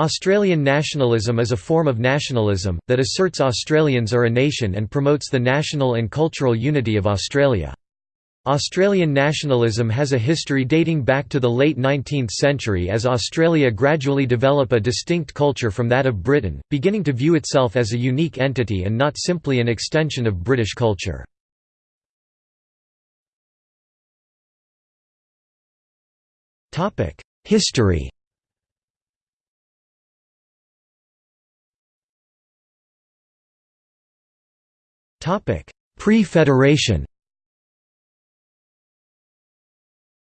Australian nationalism is a form of nationalism, that asserts Australians are a nation and promotes the national and cultural unity of Australia. Australian nationalism has a history dating back to the late 19th century as Australia gradually develop a distinct culture from that of Britain, beginning to view itself as a unique entity and not simply an extension of British culture. History Pre-Federation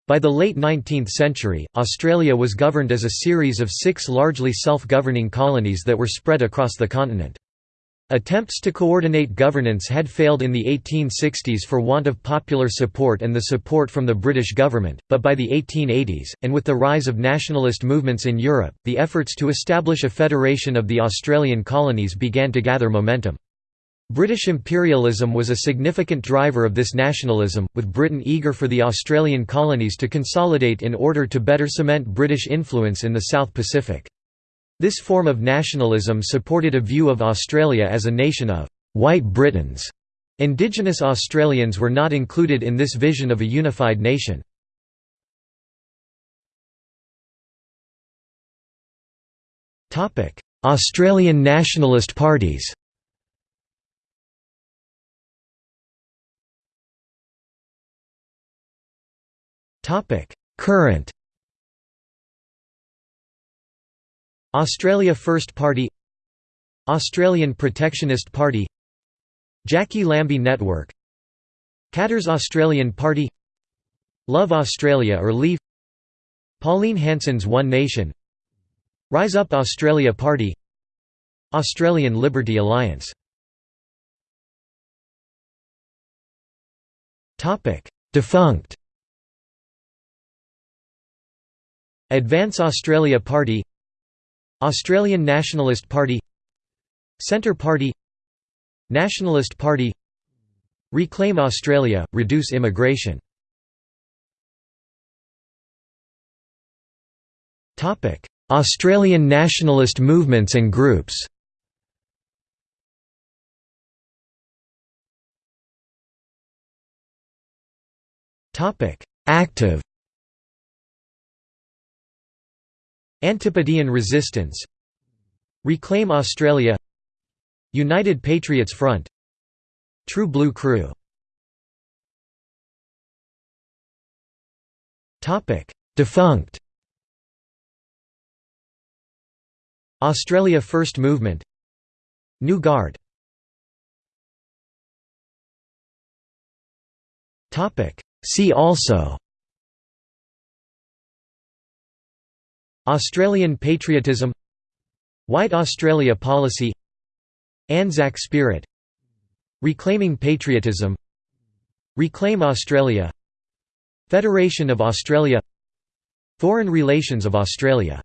By the late 19th century, Australia was governed as a series of six largely self-governing colonies that were spread across the continent. Attempts to coordinate governance had failed in the 1860s for want of popular support and the support from the British government, but by the 1880s, and with the rise of nationalist movements in Europe, the efforts to establish a federation of the Australian colonies began to gather momentum. British imperialism was a significant driver of this nationalism, with Britain eager for the Australian colonies to consolidate in order to better cement British influence in the South Pacific. This form of nationalism supported a view of Australia as a nation of «white Britons». Indigenous Australians were not included in this vision of a unified nation. Australian nationalist parties Current. Australia First Party. Australian Protectionist Party. Jacqui Lambie Network. Katter's Australian Party. Love Australia or Leave. Pauline Hanson's One Nation. Rise Up Australia Party. Australian Liberty Alliance. Defunct Advance Australia Party Australian Nationalist Party Centre Party Nationalist Party Reclaim Australia, reduce immigration. Australian nationalist movements and groups. Active Antipodean Resistance Reclaim Australia United Patriots Front True Blue Crew. Defunct. Australia First Movement New Guard. See also Australian patriotism White Australia policy Anzac spirit Reclaiming patriotism Reclaim Australia Federation of Australia Foreign relations of Australia